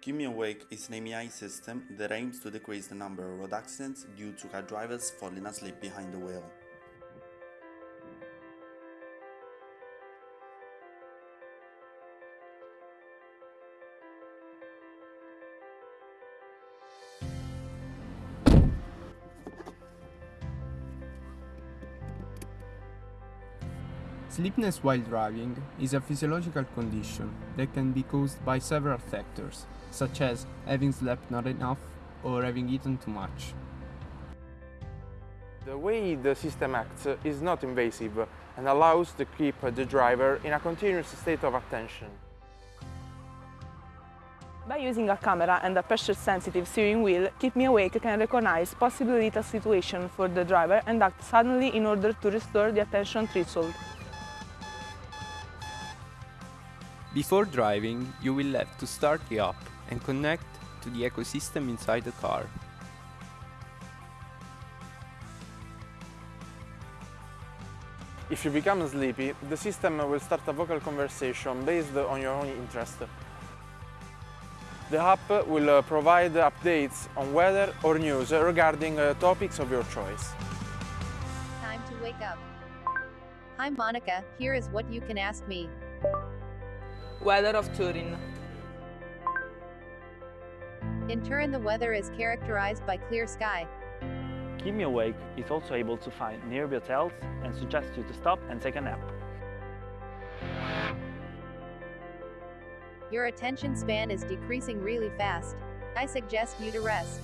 Keep Me Awake is an AI system that aims to decrease the number of road accidents due to car drivers falling asleep behind the wheel. Sleepiness while driving is a physiological condition that can be caused by several factors, such as having slept not enough or having eaten too much. The way the system acts is not invasive and allows to keep the driver in a continuous state of attention. By using a camera and a pressure-sensitive steering wheel, Keep Me Awake can recognize possible lethal situations for the driver and act suddenly in order to restore the attention threshold. Before driving, you will have to start the app and connect to the ecosystem inside the car. If you become sleepy, the system will start a vocal conversation based on your own interest. The app will uh, provide updates on weather or news regarding uh, topics of your choice. Time to wake up. Hi Monica, here is what you can ask me. Weather of Turin. In Turin the weather is characterized by clear sky. Keep Me Awake is also able to find nearby hotels and suggest you to stop and take a nap. Your attention span is decreasing really fast. I suggest you to rest.